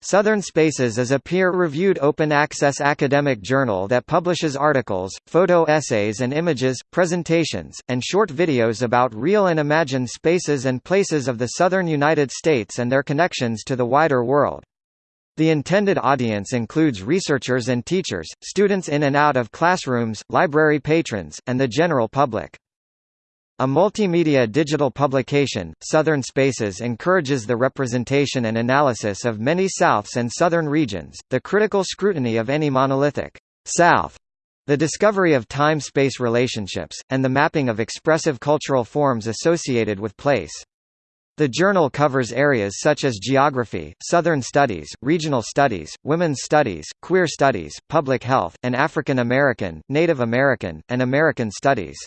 Southern Spaces is a peer-reviewed open-access academic journal that publishes articles, photo essays and images, presentations, and short videos about real and imagined spaces and places of the southern United States and their connections to the wider world. The intended audience includes researchers and teachers, students in and out of classrooms, library patrons, and the general public. A multimedia digital publication, Southern Spaces encourages the representation and analysis of many Souths and Southern regions, the critical scrutiny of any monolithic South, the discovery of time-space relationships, and the mapping of expressive cultural forms associated with place. The journal covers areas such as geography, Southern studies, regional studies, women's studies, queer studies, public health, and African American, Native American, and American studies.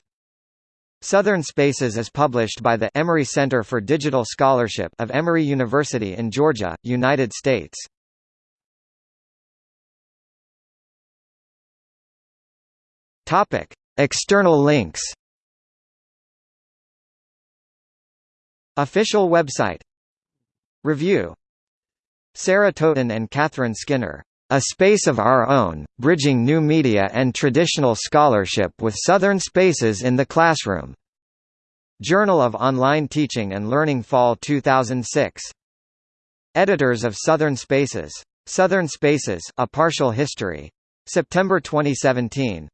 Southern Spaces is published by the Emory Center for Digital Scholarship of Emory University in Georgia, United States. Topic: External links. Official website. Review. Sarah Toton and Katherine Skinner. A Space of Our Own, Bridging New Media and Traditional Scholarship with Southern Spaces in the Classroom. Journal of Online Teaching and Learning Fall 2006. Editors of Southern Spaces. Southern Spaces, A Partial History. September 2017.